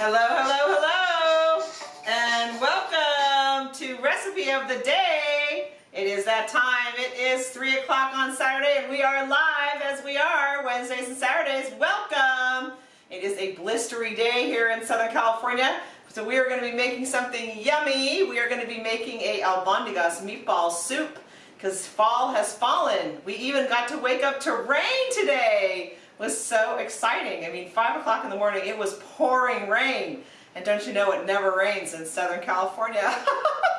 Hello, hello, hello, and welcome to Recipe of the Day. It is that time. It is 3 o'clock on Saturday, and we are live as we are Wednesdays and Saturdays. Welcome! It is a blistery day here in Southern California, so we are going to be making something yummy. We are going to be making a albondigas meatball soup because fall has fallen. We even got to wake up to rain today was so exciting. I mean, 5 o'clock in the morning, it was pouring rain. And don't you know it never rains in Southern California.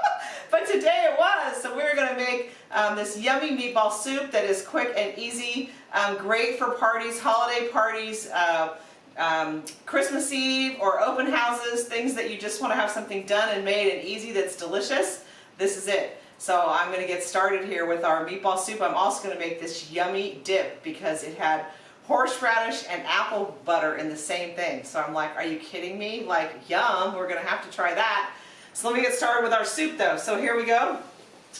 but today it was. So we're going to make um, this yummy meatball soup that is quick and easy, um, great for parties, holiday parties, uh, um, Christmas Eve or open houses, things that you just want to have something done and made and easy that's delicious. This is it. So I'm going to get started here with our meatball soup. I'm also going to make this yummy dip because it had horseradish and apple butter in the same thing. So I'm like, are you kidding me? Like, yum, we're to have to try that. So let me get started with our soup though. So here we go.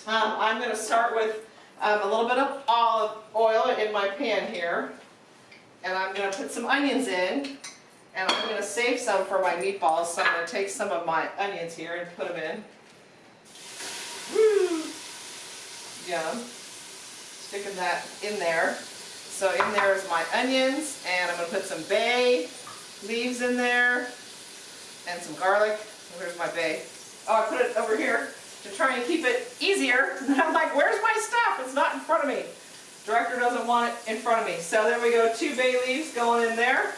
Um, I'm to start with um, a little bit of olive oil in my pan here. And I'm to put some onions in. And I'm to save some for my meatballs. So I'm to take some of my onions here and put them in. Woo! Yum. Sticking that in there. So in there is my onions, and I'm going to put some bay leaves in there, and some garlic. Where's my bay? Oh, I put it over here to try and keep it easier. And I'm like, where's my stuff? It's not in front of me. Director doesn't want it in front of me. So there we go, two bay leaves going in there.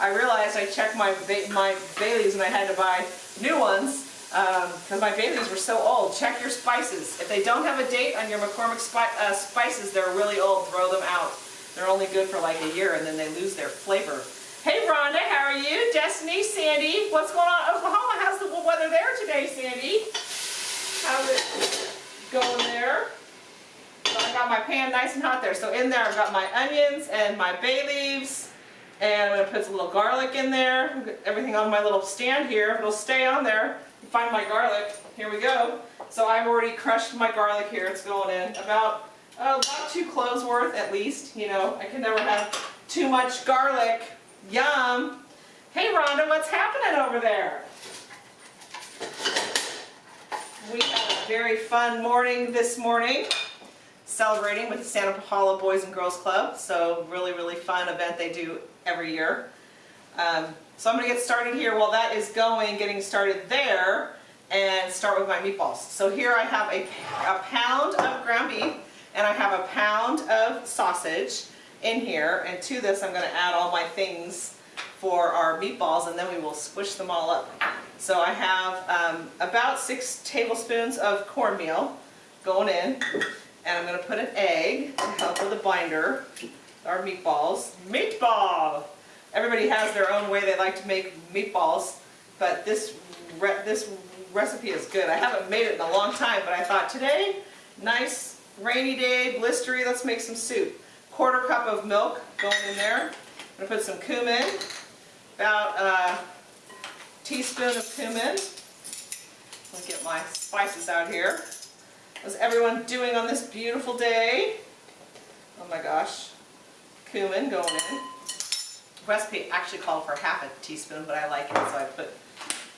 I realized I checked my bay, my bay leaves and I had to buy new ones because um, my bay leaves were so old. Check your spices. If they don't have a date on your McCormick spi uh, spices, they're really old. Throw them out. They're only good for like a year and then they lose their flavor. Hey Rhonda, how are you? Destiny, Sandy, what's going on? Oklahoma, how's the weather there today, Sandy? How's it going there? So I got my pan nice and hot there. So in there I've got my onions and my bay leaves. And I'm going to put some little garlic in there. Everything on my little stand here. It'll stay on there. Find my garlic. Here we go. So I've already crushed my garlic here. It's going in. About uh, about two cloves worth at least. You know, I can never have too much garlic. Yum. Hey Rhonda, what's happening over there? We had a very fun morning this morning celebrating with the Santa Paula Boys and Girls Club. So really, really fun event they do every year. Um, so I'm going to get started here while that is going, getting started there, and start with my meatballs. So here I have a, a pound of ground beef and I have a pound of sausage in here and to this I'm going to add all my things for our meatballs and then we will squish them all up. So I have um, about six tablespoons of cornmeal going in and I'm going to put an egg to help with the binder, our meatballs. Meatball! Everybody has their own way they like to make meatballs but this, re this recipe is good. I haven't made it in a long time but I thought today, nice rainy day, blistery, let's make some soup. Quarter cup of milk going in there. I'm going to put some cumin, about a teaspoon of cumin. Let me get my spices out here. How's everyone doing on this beautiful day? Oh my gosh. Cumin going in. The recipe actually called for half a teaspoon, but I like it, so I put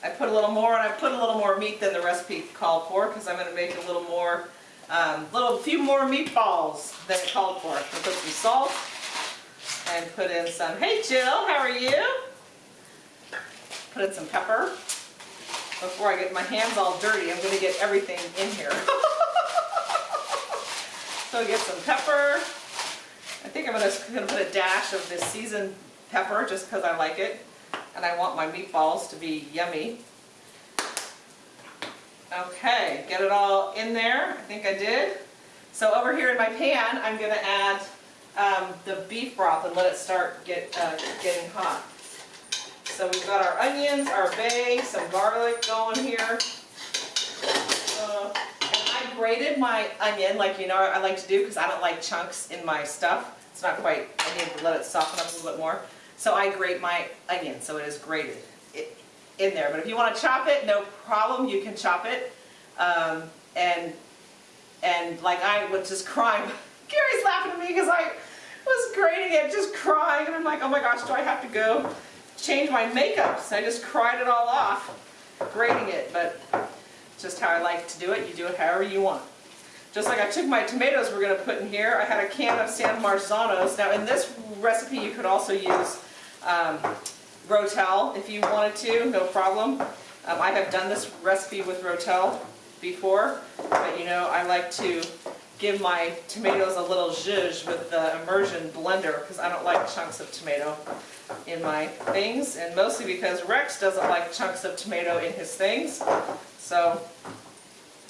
I put a little more, and I put a little more meat than the recipe called for, because I'm going to make a little more um, little few more meatballs than it called for. I'll put some salt and put in some, hey Jill, how are you? Put in some pepper. Before I get my hands all dirty, I'm going to get everything in here. so get some pepper. I think I'm going to put a dash of this seasoned pepper just because I like it. And I want my meatballs to be yummy. Okay, get it all in there. I think I did. So over here in my pan, I'm going to add um, the beef broth and let it start get uh, getting hot. So we've got our onions, our bay, some garlic going here. Uh, and I grated my onion like you know I like to do because I don't like chunks in my stuff. It's not quite, I need to let it soften up a little bit more. So I grate my onion so it is grated in there. But if you want to chop it, no problem, you can chop it. Um, and and like I was just crying. Gary's laughing at me because I was grating it, just crying. And I'm like, oh my gosh, do I have to go change my makeup. So I just cried it all off, grating it, but just how I like to do it. You do it however you want. Just like I took my tomatoes we're going to put in here, I had a can of San Marzanos. Now in this recipe you could also use um, Rotel if you wanted to, no problem. Um, I have done this recipe with Rotel before, but you know I like to give my tomatoes a little zhuzh with the immersion blender because I don't like chunks of tomato in my things and mostly because Rex doesn't like chunks of tomato in his things. So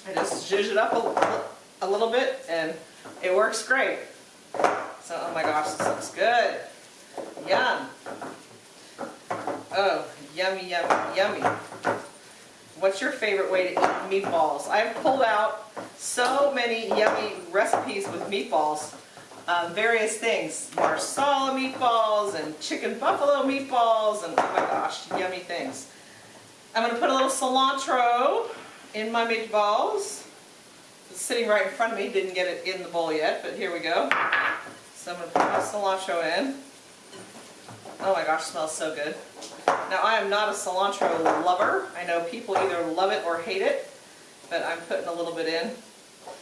I just zhuzh it up a, a little bit and it works great. So, oh my gosh, this looks good. Yum. Oh, yummy, yummy, yummy. What's your favorite way to eat meatballs? I've pulled out so many yummy recipes with meatballs. Um, various things. Marsala meatballs and chicken buffalo meatballs and oh my gosh, yummy things. I'm going to put a little cilantro in my meatballs. It's sitting right in front of me, didn't get it in the bowl yet, but here we go. So I'm going to put my cilantro in. Oh my gosh, smells so good. Now I am not a cilantro lover. I know people either love it or hate it, but I'm putting a little bit in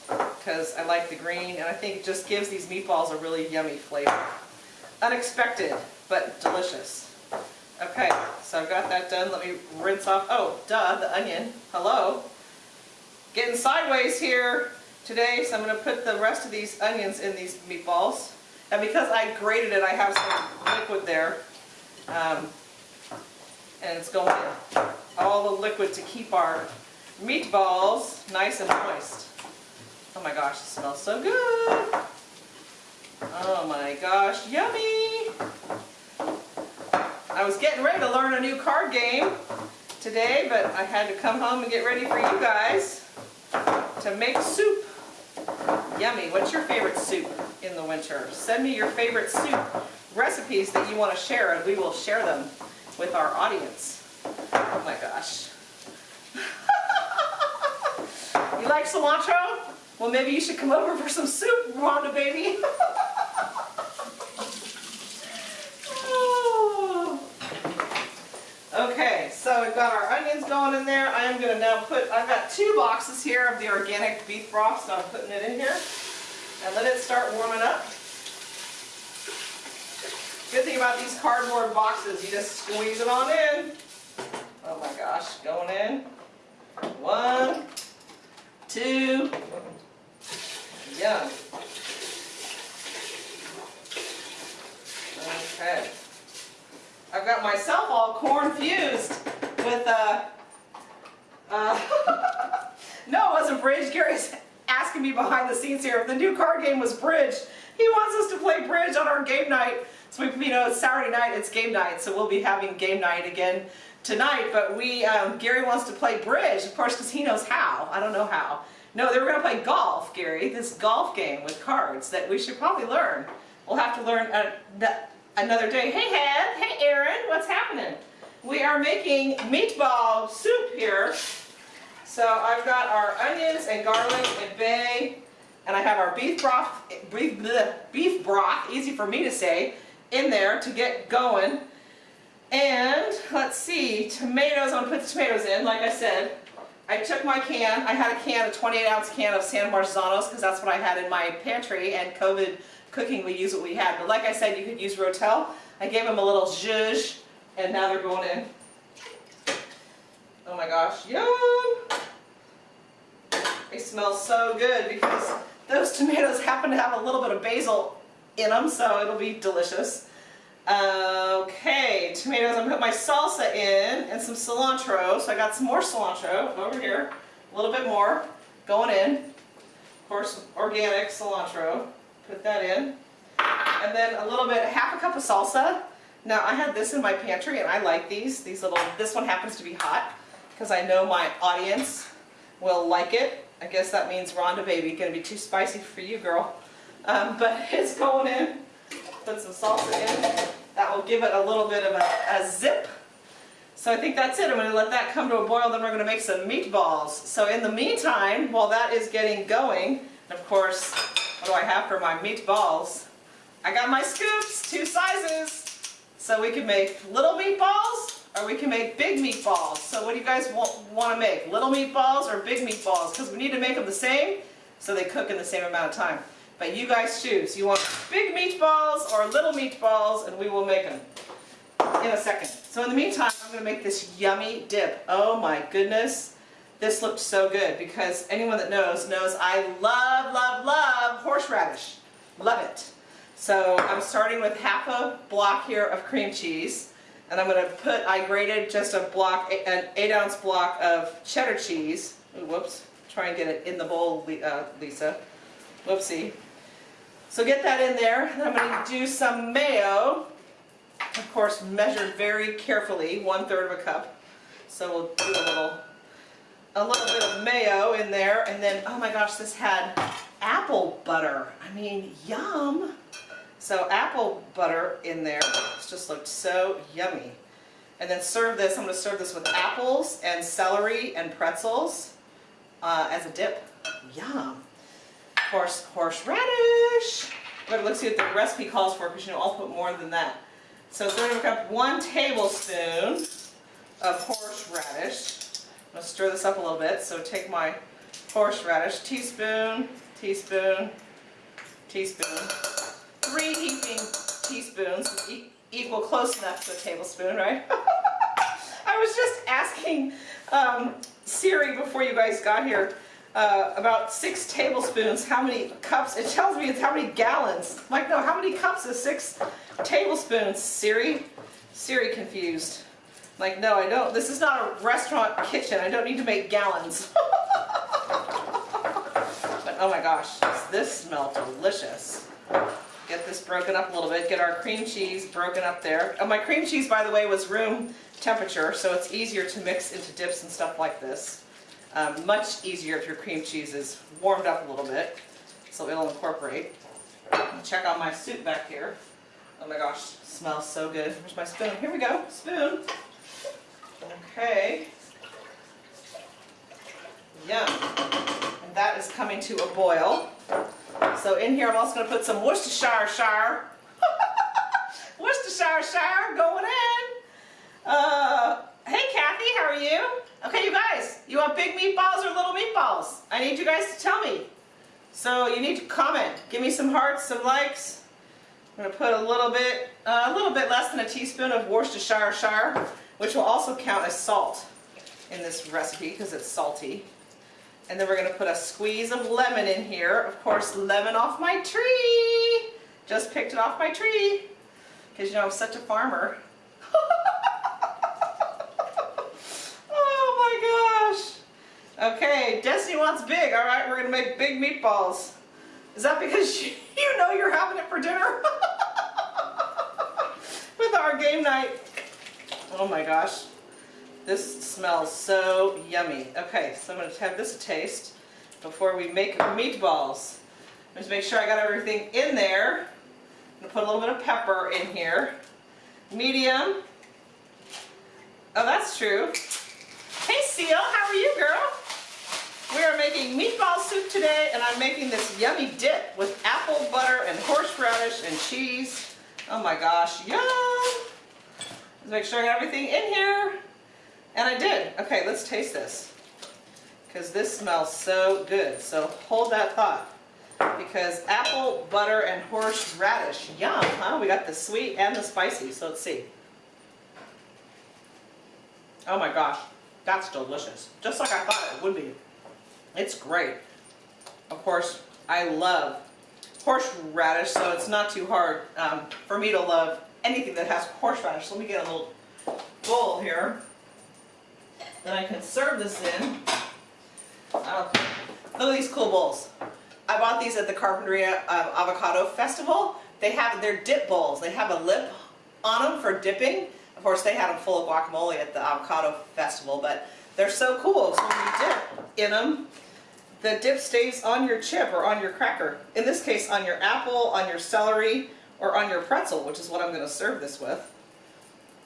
because I like the green and I think it just gives these meatballs a really yummy flavor. Unexpected, but delicious. Okay, so I've got that done. Let me rinse off, oh, duh, the onion. Hello. Getting sideways here today, so I'm going to put the rest of these onions in these meatballs. And because I grated it, I have some liquid there. Um, and it's going in. All the liquid to keep our meatballs nice and moist. Oh my gosh, it smells so good. Oh my gosh, yummy. I was getting ready to learn a new card game today, but I had to come home and get ready for you guys to make soup. Yummy. What's your favorite soup in the winter? Send me your favorite soup recipes that you want to share and we will share them with our audience. Oh my gosh. you like cilantro? Well, maybe you should come over for some soup, Rhonda baby. Oh. Okay, so we've got our onions going in there. I am going to now put, I've got two boxes here of the organic beef broth, so I'm putting it in here. And let it start warming up. Good thing about these cardboard boxes, you just squeeze it on in. Oh my gosh, going in. One, two, yum. Okay. I've got myself all corn fused with, uh, uh, no, it wasn't bridge. Gary's asking me behind the scenes here if the new card game was bridge. He wants us to play bridge on our game night. So we, you know, it's Saturday night, it's game night, so we'll be having game night again tonight. But we, um, Gary wants to play bridge, of course, because he knows how. I don't know how. No, they were going to play golf, Gary, this golf game with cards that we should probably learn. We'll have to learn that another day. Hey, Head. Hey, Aaron. What's happening? We are making meatball soup here. So I've got our onions and garlic and bay, and I have our beef broth, beef, bleh, beef broth, easy for me to say, in there to get going. And let's see, tomatoes, I'm gonna put the tomatoes in, like I said. I took my can, I had a can, a 28 ounce can of San Marzanos because that's what I had in my pantry and COVID cooking we use what we had. But like I said, you could use Rotel. I gave them a little zhuzh and now they're going in. Oh my gosh, yum! They smell so good because those tomatoes happen to have a little bit of basil in them, so it'll be delicious. Okay, tomatoes, I'm gonna put my salsa in and some cilantro. So I got some more cilantro over here, a little bit more going in. Of course, organic cilantro, put that in. And then a little bit, half a cup of salsa. Now I had this in my pantry and I like these. These little, this one happens to be hot because I know my audience will like it. I guess that means Rhonda baby, gonna be too spicy for you girl. Um, but it's going in. Put some salsa in. That will give it a little bit of a, a zip. So I think that's it. I'm to let that come to a boil, then we're to make some meatballs. So in the meantime, while that is getting going, and of course, what do I have for my meatballs? I got my scoops, two sizes. So we can make little meatballs or we can make big meatballs. So what do you guys want to make? Little meatballs or big meatballs? Because we need to make them the same so they cook in the same amount of time. But you guys choose. You want big meatballs or little meatballs and we will make them in a second. So in the meantime, I'm going to make this yummy dip. Oh my goodness. This looked so good because anyone that knows, knows I love, love, love horseradish. Love it. So I'm starting with half a block here of cream cheese. And I'm going to put, I grated just a block, an 8 ounce block of cheddar cheese. Ooh, whoops. Try and get it in the bowl, uh, Lisa. Whoopsie. So get that in there. I'm going to do some mayo. Of course, measured very carefully, one third of a cup. So we'll do a little, a little bit of mayo in there. And then, oh my gosh, this had apple butter. I mean, yum. So apple butter in there. This just looked so yummy. And then serve this, I'm going to serve this with apples and celery and pretzels uh, as a dip. Yum. Of course, horseradish. But let's see what the recipe calls for because you know I'll put more than that. So third of a cup, one tablespoon of horseradish. I'm going to stir this up a little bit. So take my horseradish, teaspoon, teaspoon, teaspoon, three heaping teaspoons, equal close enough to a tablespoon, right? I was just asking um, Siri before you guys got here uh, about six tablespoons, how many cups, it tells me it's how many gallons. I'm like, no, how many cups is six tablespoons, Siri? Siri confused. I'm like, no, I don't, this is not a restaurant kitchen, I don't need to make gallons. but oh my gosh, this smell delicious. Get this broken up a little bit, get our cream cheese broken up there. Oh, my cream cheese, by the way, was room temperature, so it's easier to mix into dips and stuff like this. Um, much easier if your cream cheese is warmed up a little bit, so it'll incorporate. Check out my soup back here. Oh my gosh, smells so good. Where's my spoon? Here we go, spoon. Okay. Yum. And that is coming to a boil. So in here I'm also going to put some Worcestershire shire. Worcestershire shire going in. Uh, hey Kathy, how are you? Okay, you guys, you want big meatballs or little meatballs? I need you guys to tell me. So you need to comment. Give me some hearts, some likes. I'm going to put a little bit, uh, a little bit less than a teaspoon of Worcestershire shire, which will also count as salt in this recipe because it's salty. And then we're going to put a squeeze of lemon in here. Of course, lemon off my tree. Just picked it off my tree. Because, you know, I'm such a farmer. oh my gosh. Okay, Destiny wants big. All right, we're going to make big meatballs. Is that because you, you know you're having it for dinner? With our game night. Oh my gosh. This smells so yummy. Okay, so I'm going to have this taste before we make meatballs. Just make sure I got everything in there. I'm going to put a little bit of pepper in here. Medium. Oh, that's true. Hey, Seal, how are you, girl? We are making meatball soup today, and I'm making this yummy dip with apple butter and horseradish and cheese. Oh my gosh, yum! Let's make sure I got everything in here. And I did. Okay, let's taste this. Because this smells so good. So hold that thought. Because apple, butter, and horseradish. Yum, huh? We got the sweet and the spicy. So let's see. Oh my gosh. That's delicious. Just like I thought it would be. It's great. Of course, I love horseradish, so it's not too hard um, for me to love anything that has horseradish. Let me get a little bowl here that I can serve this in. Look at these cool bowls. I bought these at the Carpinteria um, Avocado Festival. They have their dip bowls. They have a lip on them for dipping. Of course, they had them full of guacamole at the Avocado Festival, but they're so cool. So when you dip in them, the dip stays on your chip or on your cracker. In this case, on your apple, on your celery, or on your pretzel, which is what I'm going to serve this with.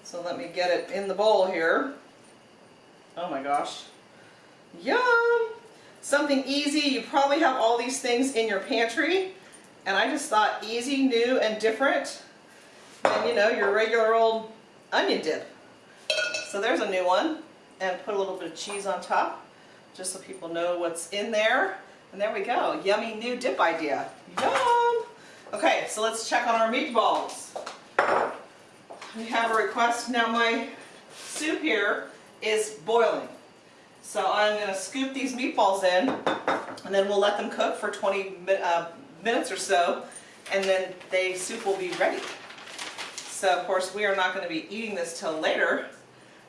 So let me get it in the bowl here. Oh my gosh. Yum! Something easy. You probably have all these things in your pantry. And I just thought easy, new, and different. and you know, your regular old onion dip. So there's a new one. And put a little bit of cheese on top, just so people know what's in there. And there we go, yummy new dip idea. Yum! Okay, so let's check on our meatballs. We have a request, now my soup here is boiling. So I'm gonna scoop these meatballs in, and then we'll let them cook for 20 uh, minutes or so, and then the soup will be ready. So of course we are not gonna be eating this till later,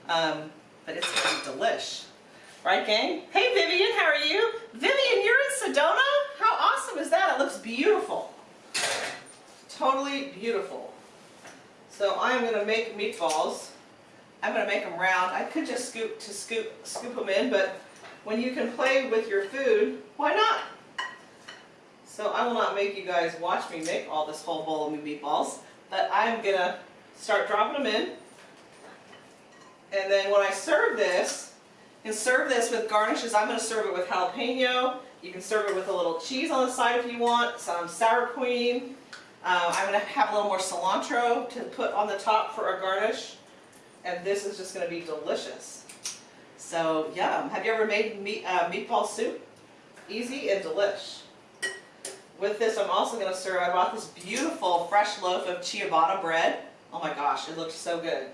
um, but it's gonna be delish. Right gang? Hey Vivian, how are you? Vivian, you're in Sedona? How awesome is that? It looks beautiful. Totally beautiful. So I'm gonna make meatballs. I'm gonna make them round. I could just scoop to scoop scoop them in, but when you can play with your food, why not? So I will not make you guys watch me make all this whole bowl of meatballs, but I'm gonna start dropping them in. And then when I serve this, and serve this with garnishes. I'm gonna serve it with jalapeno. You can serve it with a little cheese on the side if you want, some sour cream. Uh, I'm gonna have a little more cilantro to put on the top for a garnish. And this is just gonna be delicious. So yum. Have you ever made meat, uh, meatball soup? Easy and delish. With this, I'm also gonna serve, I bought this beautiful fresh loaf of ciabatta bread. Oh my gosh, it looks so good.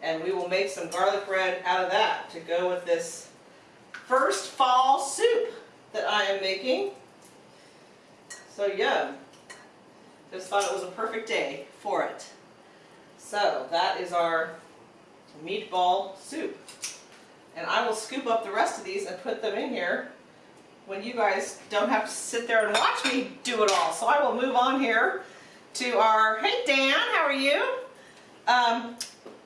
And we will make some garlic bread out of that to go with this first fall soup that I am making. So yum. Just thought it was a perfect day for it. So that is our meatball soup. And I will scoop up the rest of these and put them in here when you guys don't have to sit there and watch me do it all. So I will move on here to our, hey Dan, how are you? Um,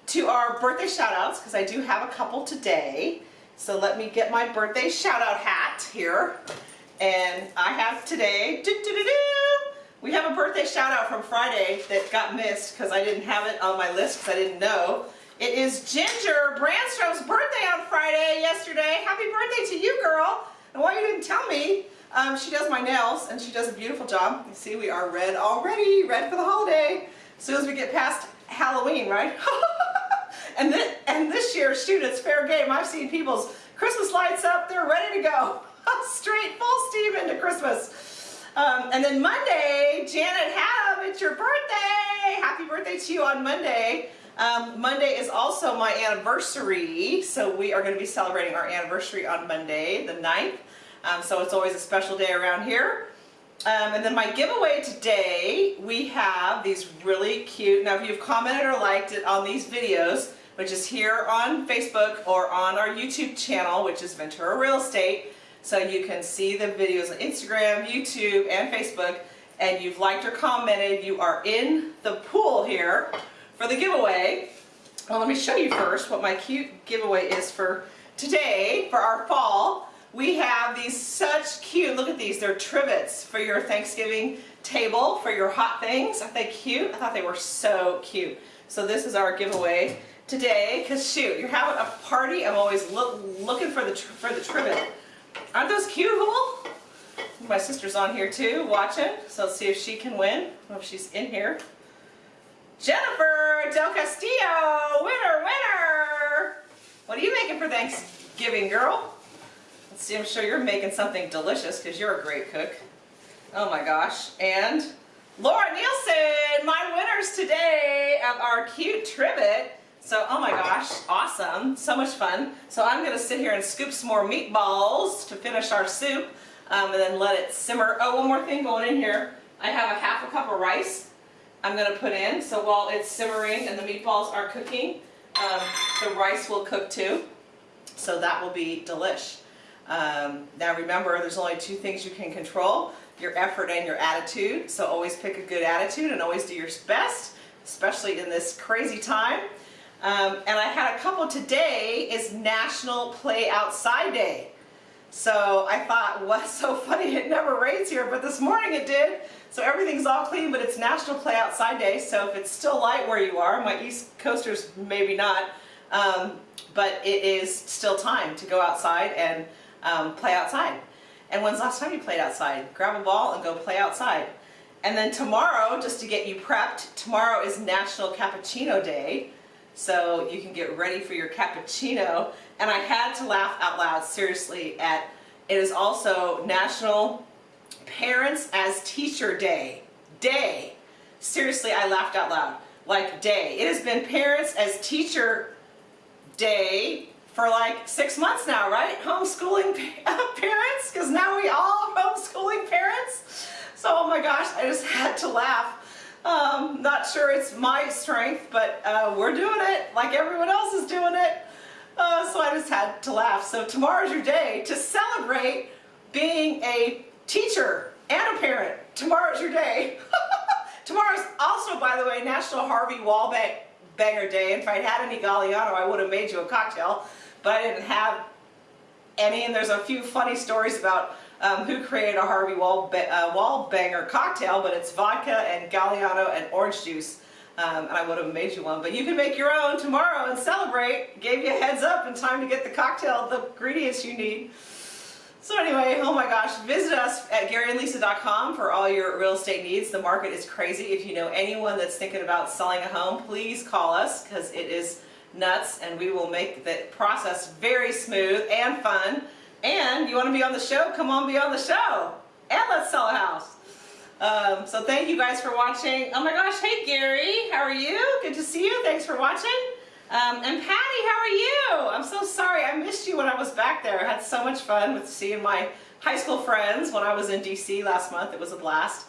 to our birthday shout outs, because I do have a couple today. So let me get my birthday shout out hat here. And I have today, doo -doo -doo we have a birthday shout out from Friday that got missed because I didn't have it on my list because I didn't know. It is Ginger Brandstrom's birthday on Friday yesterday. Happy birthday to you, girl. And why you didn't tell me, um, she does my nails and she does a beautiful job. You see, we are red already, red for the holiday. As soon as we get past Halloween, right? and, this, and this year, shoot, it's fair game. I've seen people's Christmas lights up. They're ready to go. Straight full steam into Christmas. Um, and then Monday, Janet Haddam, it's your birthday. Happy birthday to you on Monday. Um, Monday is also my anniversary, so we are going to be celebrating our anniversary on Monday, the 9th. Um, so it's always a special day around here. Um, and then my giveaway today, we have these really cute, now if you've commented or liked it on these videos, which is here on Facebook or on our YouTube channel, which is Ventura Real Estate, so you can see the videos on Instagram, YouTube, and Facebook, and you've liked or commented, you are in the pool here for the giveaway. Well, let me show you first what my cute giveaway is for today, for our fall. We have these such cute, look at these, they're trivets for your Thanksgiving table, for your hot things. Aren't they cute? I thought they were so cute. So this is our giveaway today, because shoot, you're having a party, I'm always look, looking for the, for the trivet. Aren't those cute, My sister's on here too, watching, so let's see if she can win. I if she's in here. Jennifer Del Castillo, winner, winner! What are you making for Thanksgiving, girl? Let's see, I'm sure you're making something delicious because you're a great cook. Oh my gosh. And Laura Nielsen, my winners today of our cute trivet. So, oh my gosh, awesome. So much fun. So I'm going to sit here and scoop some more meatballs to finish our soup um, and then let it simmer. Oh, one more thing going in here. I have a half a cup of rice I'm going to put in. So while it's simmering and the meatballs are cooking, um, the rice will cook too. So that will be delish. Um, now remember, there's only two things you can control, your effort and your attitude. So always pick a good attitude and always do your best, especially in this crazy time. Um, and I had a couple today is National Play Outside Day. So I thought, what's so funny, it never rains here, but this morning it did. So everything's all clean, but it's National Play Outside Day, so if it's still light where you are, my East Coasters maybe not, um, but it is still time to go outside and um, play outside. And when's the last time you played outside? Grab a ball and go play outside. And then tomorrow, just to get you prepped, tomorrow is National Cappuccino Day. So you can get ready for your cappuccino. And I had to laugh out loud, seriously, at it is also National Parents as Teacher Day. Day. Seriously, I laughed out loud. Like day. It has been Parents as Teacher Day for like six months now, right? Homeschooling parents, because now we all are homeschooling parents. So, oh my gosh, I just had to laugh. Um, not sure it's my strength, but uh, we're doing it like everyone else is doing it. Uh, so I just had to laugh. So tomorrow's your day to celebrate being a teacher and a parent. Tomorrow's your day. Tomorrow's also, by the way, National Harvey Wallbanger Day. If I'd had any Galliano, I would have made you a cocktail, but I didn't have any, and there's a few funny stories about um, who created a Harvey Wall, uh, Wallbanger cocktail, but it's vodka and Galliano and orange juice. Um, and I would have made you one, but you can make your own tomorrow and celebrate. Gave you a heads up in time to get the cocktail, the ingredients you need. So anyway, oh my gosh, visit us at GaryandLisa.com for all your real estate needs. The market is crazy. If you know anyone that's thinking about selling a home, please call us because it is nuts and we will make the process very smooth and fun. And you want to be on the show? Come on, be on the show. And let's sell a house. Um, so thank you guys for watching. Oh my gosh, hey Gary, how are you? Good to see you. Thanks for watching. Um, and Patty, how are you? I'm so sorry. I missed you when I was back there. I had so much fun with seeing my high school friends when I was in DC last month. It was a blast.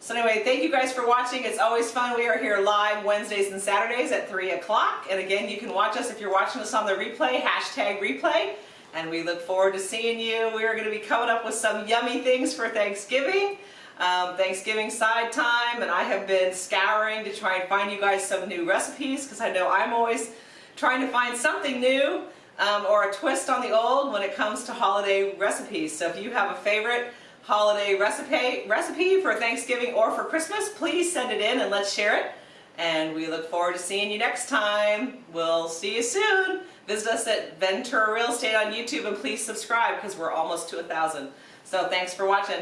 So anyway, thank you guys for watching. It's always fun. We are here live Wednesdays and Saturdays at 3 o'clock. And again, you can watch us if you're watching us on the replay, hashtag replay and we look forward to seeing you. We are going to be coming up with some yummy things for Thanksgiving. Um, Thanksgiving side time and I have been scouring to try and find you guys some new recipes because I know I'm always trying to find something new um, or a twist on the old when it comes to holiday recipes. So if you have a favorite holiday recipe, recipe for Thanksgiving or for Christmas, please send it in and let's share it. And we look forward to seeing you next time. We'll see you soon. Visit us at Ventura Real Estate on YouTube and please subscribe because we're almost to a thousand. So thanks for watching.